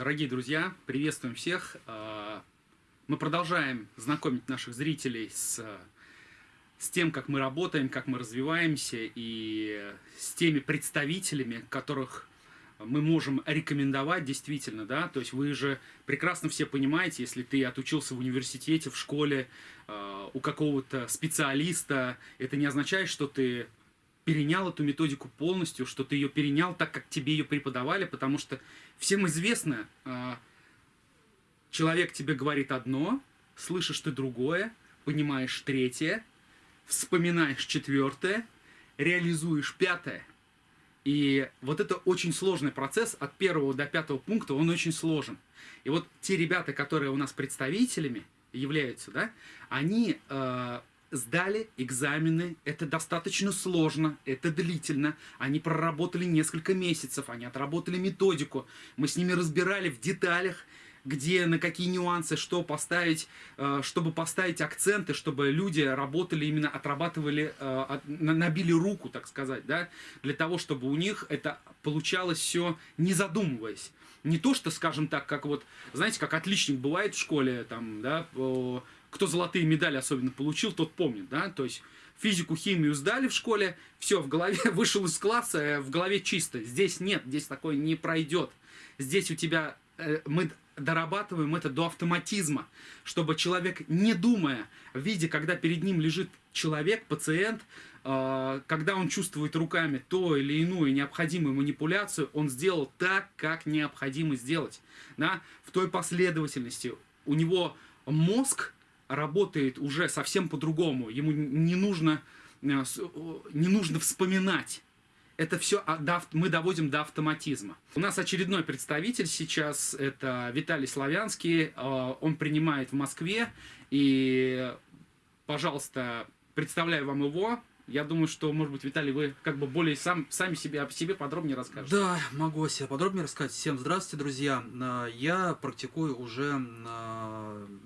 Дорогие друзья, приветствуем всех. А, мы продолжаем знакомить наших зрителей с, с тем, как мы работаем, как мы развиваемся и с теми представителями, которых мы можем рекомендовать действительно, да, то есть вы же прекрасно все понимаете, если ты отучился в университете, в школе, а, у какого-то специалиста, это не означает, что ты перенял эту методику полностью, что ты ее перенял так, как тебе ее преподавали, потому что всем известно, а, человек тебе говорит одно, слышишь ты другое, понимаешь третье, вспоминаешь четвертое, реализуешь пятое. И вот это очень сложный процесс от первого до пятого пункта, он очень сложен. И вот те ребята, которые у нас представителями являются, да, они э, сдали экзамены, это достаточно сложно, это длительно. Они проработали несколько месяцев, они отработали методику. Мы с ними разбирали в деталях, где, на какие нюансы, что поставить, э, чтобы поставить акценты, чтобы люди работали, именно отрабатывали, э, набили руку, так сказать, да, для того, чтобы у них это получалось все не задумываясь. Не то, что, скажем так, как вот, знаете, как отличник бывает в школе, там, да, кто золотые медали особенно получил, тот помнит, да, то есть физику, химию сдали в школе, все, в голове вышел из класса, э, в голове чисто. Здесь нет, здесь такое не пройдет. Здесь у тебя, э, мы дорабатываем это до автоматизма, чтобы человек, не думая, видя, когда перед ним лежит человек, пациент, э, когда он чувствует руками то или иную необходимую манипуляцию, он сделал так, как необходимо сделать. Да? В той последовательности у него мозг работает уже совсем по-другому. Ему не нужно, э, не нужно вспоминать. Это все мы доводим до автоматизма. У нас очередной представитель сейчас, это Виталий Славянский. Э, он принимает в Москве. И, пожалуйста, представляю вам его. Я думаю, что, может быть, Виталий, вы как бы более сам, сами себе, о себе подробнее расскажете. Да, могу о себе подробнее рассказать. Всем здравствуйте, друзья. Э, я практикую уже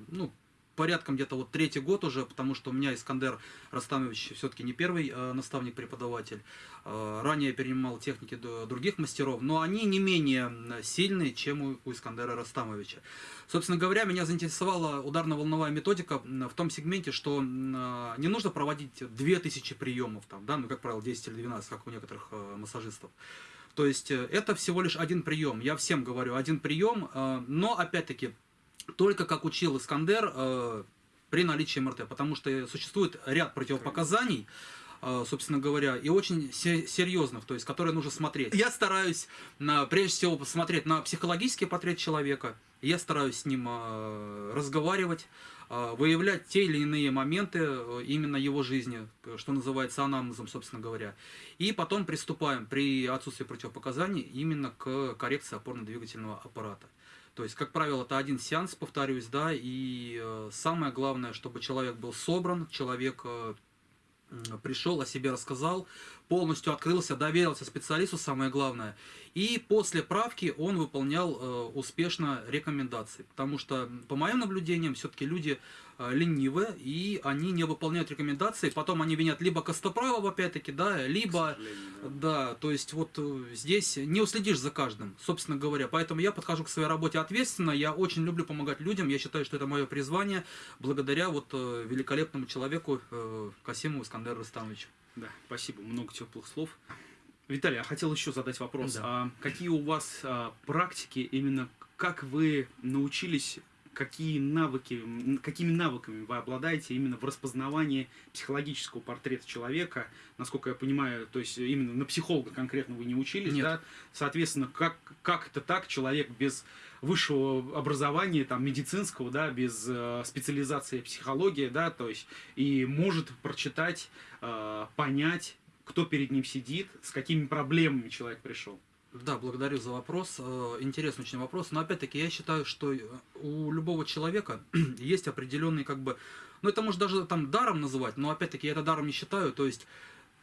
ну, порядком где-то вот третий год уже, потому что у меня Искандер Растамович все-таки не первый э, наставник-преподаватель. Э, ранее я перенимал техники других мастеров, но они не менее сильные, чем у, у Искандера Растамовича. Собственно говоря, меня заинтересовала ударно-волновая методика в том сегменте, что э, не нужно проводить 2000 приемов, там, да, ну, как правило, 10 или 12, как у некоторых э, массажистов. То есть э, это всего лишь один прием. Я всем говорю, один прием, э, но опять-таки только как учил Искандер э, при наличии МРТ, потому что существует ряд противопоказаний, э, собственно говоря, и очень серьезных, то есть, которые нужно смотреть. Я стараюсь, на, прежде всего, посмотреть на психологический портрет человека, я стараюсь с ним э, разговаривать, выявлять те или иные моменты именно его жизни, что называется анамнезом, собственно говоря. И потом приступаем при отсутствии противопоказаний именно к коррекции опорно-двигательного аппарата. То есть, как правило, это один сеанс, повторюсь, да, и э, самое главное, чтобы человек был собран, человек э, пришел, о себе рассказал, полностью открылся, доверился специалисту, самое главное. И после правки он выполнял э, успешно рекомендации. Потому что, по моим наблюдениям, все-таки люди э, ленивые, и они не выполняют рекомендации. Потом они винят либо Костоправова, опять-таки, да, либо... Да. да, то есть вот э, здесь не уследишь за каждым, собственно говоря. Поэтому я подхожу к своей работе ответственно. Я очень люблю помогать людям. Я считаю, что это мое призвание, благодаря вот э, великолепному человеку Касимову Искандеру Рустамовичу. Да, спасибо, много теплых слов. Виталий, я хотел еще задать вопрос. Да. А какие у вас а, практики, именно как вы научились, какие навыки, какими навыками вы обладаете именно в распознавании психологического портрета человека? Насколько я понимаю, то есть именно на психолога конкретно вы не учились, Нет. да? Соответственно, как, как это так, человек без высшего образования, там, медицинского, да, без э, специализации психологии, да, то есть и может прочитать, э, понять кто перед ним сидит, с какими проблемами человек пришел. Да, благодарю за вопрос. Э, интересный очень вопрос. Но опять-таки я считаю, что э, у любого человека есть определенный как бы... Ну это может даже там даром называть, но опять-таки я это даром не считаю. То есть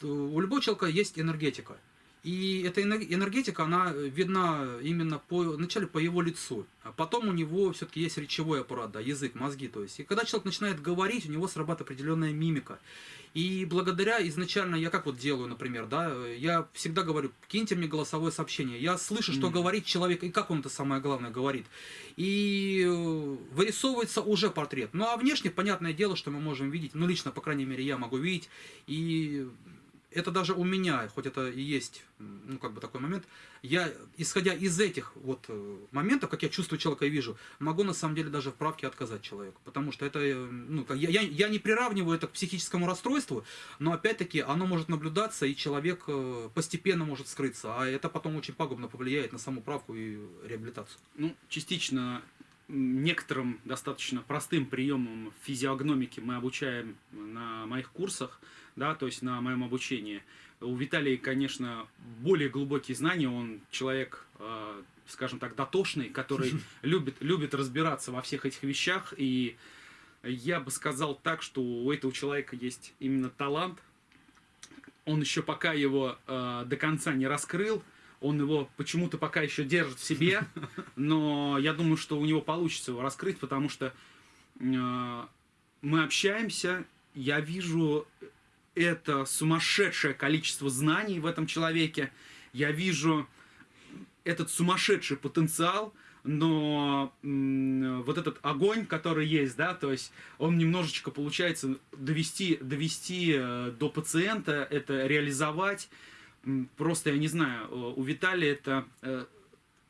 э, у любого человека есть энергетика. И эта энергетика, она видна именно по, вначале по его лицу. А потом у него все-таки есть речевой аппарат, да, язык, мозги. То есть. И когда человек начинает говорить, у него срабатывает определенная мимика. И благодаря изначально, я как вот делаю, например, да, я всегда говорю, киньте мне голосовое сообщение. Я слышу, что mm. говорит человек, и как он это самое главное говорит. И э, вырисовывается уже портрет. Ну а внешне, понятное дело, что мы можем видеть, ну лично, по крайней мере, я могу видеть. И это даже у меня, хоть это и есть, ну, как бы такой момент, я, исходя из этих вот э, моментов, как я чувствую человека и вижу, могу на самом деле даже в правке отказать человеку. Потому что это, э, ну, я, я, я не приравниваю это к психическому расстройству, но опять-таки оно может наблюдаться, и человек э, постепенно может скрыться, а это потом очень пагубно повлияет на саму правку и реабилитацию. Ну, частично некоторым достаточно простым приемам физиогномики мы обучаем на моих курсах, да, то есть на моем обучении. У Виталия, конечно, более глубокие знания, он человек, э, скажем так, дотошный, который любит, любит разбираться во всех этих вещах, и я бы сказал так, что у этого человека есть именно талант, он еще пока его э, до конца не раскрыл, он его почему-то пока еще держит в себе, но я думаю, что у него получится его раскрыть, потому что э, мы общаемся, я вижу это сумасшедшее количество знаний в этом человеке, я вижу этот сумасшедший потенциал, но вот этот огонь, который есть, да, то есть он немножечко получается довести, довести э, до пациента, это реализовать, просто, я не знаю, у Виталия это э,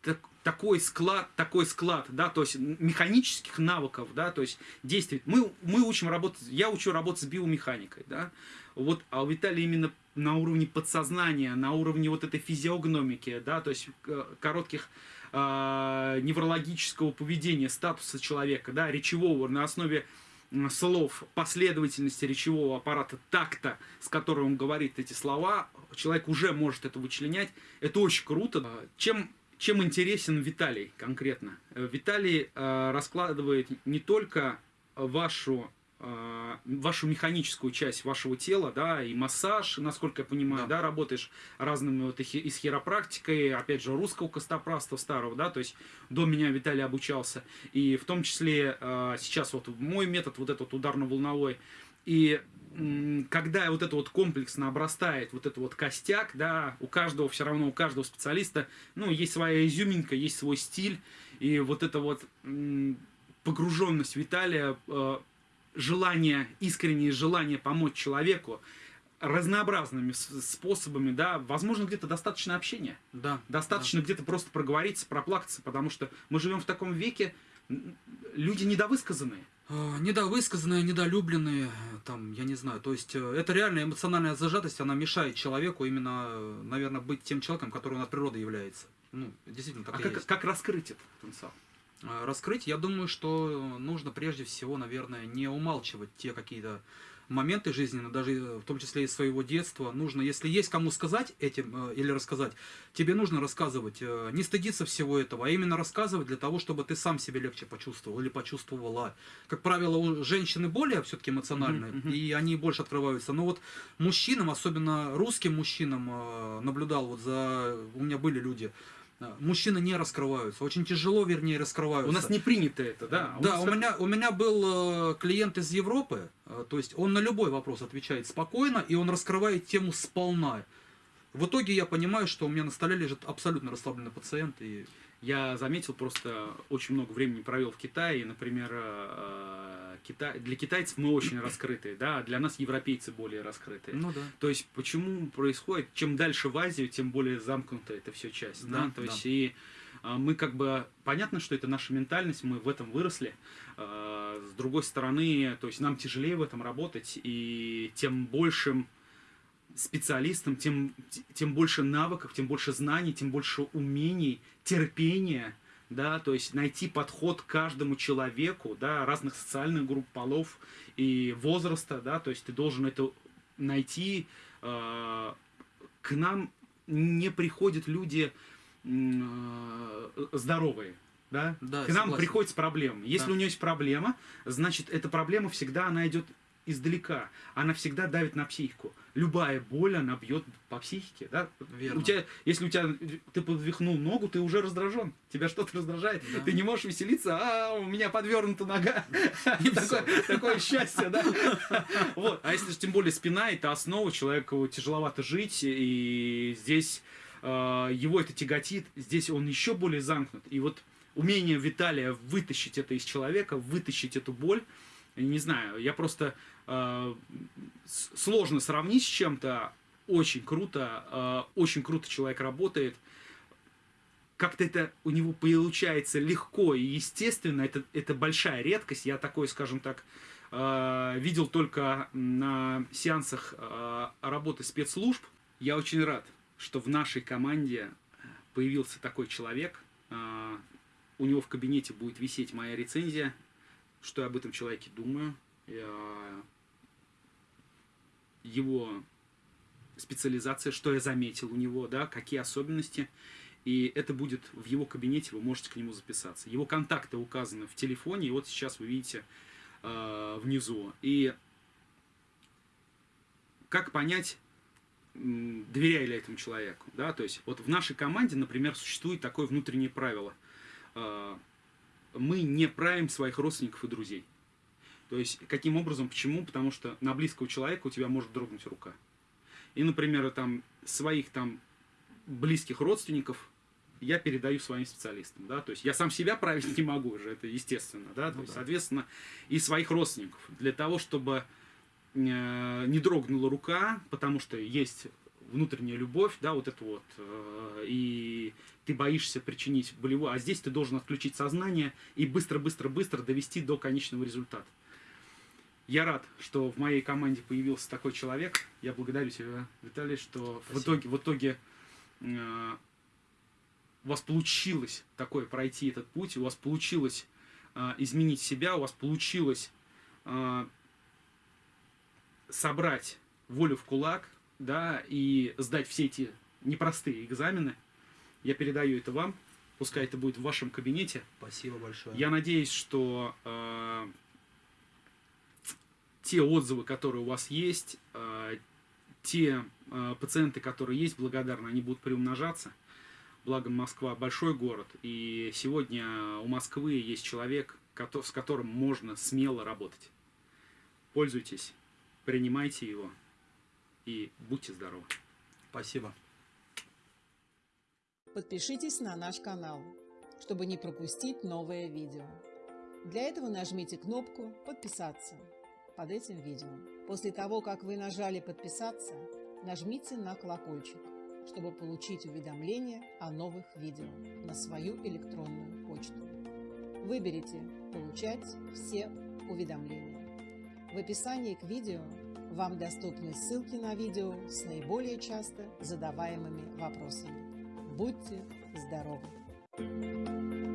так, такой склад, такой склад, да, то есть механических навыков, да, то есть действий. Мы, мы учим работать, я учу работать с биомеханикой, да, вот, а у Виталия именно на уровне подсознания, на уровне вот этой физиогномики, да, то есть э, коротких э, неврологического поведения, статуса человека, да, речевого, на основе слов, последовательности речевого аппарата, такта, с которым он говорит эти слова, человек уже может это вычленять. Это очень круто. Чем, чем интересен Виталий конкретно? Виталий э, раскладывает не только вашу Э, вашу механическую часть вашего тела, да, и массаж, насколько я понимаю, да, да работаешь разными вот и с хиропрактикой, опять же, русского костоправства старого, да, то есть до меня Виталий обучался, и в том числе э, сейчас вот мой метод, вот этот ударно-волновой, и когда вот это вот комплексно обрастает, вот это вот костяк, да, у каждого все равно, у каждого специалиста, ну, есть своя изюминка, есть свой стиль, и вот эта вот погруженность Виталия э, желание, искреннее желание помочь человеку разнообразными способами, да, возможно, где-то достаточно общения. Да. Достаточно да. где-то просто проговориться, проплакаться, потому что мы живем в таком веке, люди недовысказанные. А, недовысказанные, недолюбленные, там, я не знаю, то есть э, это реальная эмоциональная зажатость, она мешает человеку именно, э, наверное, быть тем человеком, который он от природы является. Ну, действительно, так а как, есть. как раскрыть этот потенциал? Э, раскрыть, я думаю, что нужно прежде всего, наверное, не умалчивать те какие-то моменты жизненные, даже э, в том числе из своего детства. Нужно, если есть кому сказать этим э, или рассказать, тебе нужно рассказывать, не стыдиться всего этого, а именно рассказывать для того, чтобы ты сам себе легче почувствовал или почувствовала. Как правило, у женщины более все-таки эмоциональные, и они больше открываются. Но вот мужчинам, особенно русским мужчинам, наблюдал, вот за... У меня были люди, мужчины не раскрываются, очень тяжело, вернее, раскрываются. У нас не принято это, да? Да, у, у меня, у меня был э, клиент из Европы, э, то есть он на любой вопрос отвечает спокойно, и он раскрывает тему сполна. В итоге я понимаю, что у меня на столе лежит абсолютно расслабленный пациент. И... Я заметил, просто очень много времени провел в Китае, и, например, э, Китай, для китайцев мы очень раскрытые, да, а для нас европейцы более раскрытые. Ну да. То есть почему происходит, чем дальше в Азию, тем более замкнутая это все часть, да, да? то есть да. и а, мы как бы, понятно, что это наша ментальность, мы в этом выросли, с другой стороны, то есть нам тяжелее в этом работать, и тем большим специалистом, тем, тем больше навыков, тем больше знаний, тем больше умений, терпения, да, то есть найти подход к каждому человеку, да, разных социальных групп, полов и возраста, да, то есть ты должен это найти. Э, к нам не приходят люди э, здоровые, да? да к нам согласен. приходят с проблемой. Если да. у него есть проблема, значит, эта проблема всегда, она идет издалека, она всегда давит на психику. Любая боль, она бьет по психике, да? Верно. У тебя, если у тебя ты подвихнул ногу, ты уже раздражен. Тебя что-то раздражает. Да. Ты не можешь веселиться, а у меня подвернута нога. Такое, счастье, да? Вот. А если же тем более спина, это основа, человеку тяжеловато жить, и здесь э, его это тяготит, здесь он еще более замкнут. И вот умение Виталия вытащить это из человека, вытащить эту боль, не знаю, я просто сложно сравнить с чем-то. Очень круто, э, очень круто человек работает. Как-то это у него получается легко и естественно. Это, это большая редкость. Я такой, скажем так, э, видел только на сеансах э, работы спецслужб. Я очень рад, что в нашей команде появился такой человек. Э, у него в кабинете будет висеть моя рецензия что я об этом человеке думаю, его специализация, что я заметил у него, да, какие особенности. И это будет в его кабинете, вы можете к нему записаться. Его контакты указаны в телефоне, и вот сейчас вы видите э, внизу. И как понять, доверяю ли этому человеку, да, то есть вот в нашей команде, например, существует такое внутреннее правило. Э, мы не правим своих родственников и друзей. То есть, каким образом, почему? Потому что на близкого человека у тебя может дрогнуть рука. И, например, там своих там близких родственников я передаю своим специалистам, да, то есть я сам себя править не могу уже, это естественно, да, то Ну есть, да. соответственно, и своих родственников, для того, чтобы э, не дрогнула рука, потому что есть внутренняя любовь, да, вот это вот, э, и ты боишься причинить болевую, а здесь ты должен отключить сознание и быстро-быстро-быстро довести до конечного результата. Я рад, что в моей команде появился такой человек. Я благодарю тебя, Виталий, что в итоге, в итоге э, у вас получилось такое пройти этот путь, у вас получилось э, изменить себя, у вас получилось э, собрать волю в кулак, да, и сдать все эти непростые экзамены. Я передаю это вам, пускай это будет в вашем кабинете. Спасибо большое. Я надеюсь, что э, те отзывы, которые у вас есть, э, те э, пациенты, которые есть, благодарны, они будут приумножаться. Благо Москва большой город, и сегодня у Москвы есть человек, с которым можно смело работать. Пользуйтесь, принимайте его и будьте здоровы. Спасибо. Подпишитесь на наш канал, чтобы не пропустить новое видео. Для этого нажмите кнопку «Подписаться» под этим видео. После того, как вы нажали «Подписаться», нажмите на колокольчик, чтобы получить уведомления о новых видео на свою электронную почту. Выберите «Получать все уведомления». В описании к видео вам доступны ссылки на видео с наиболее часто задаваемыми вопросами. Будьте здоровы!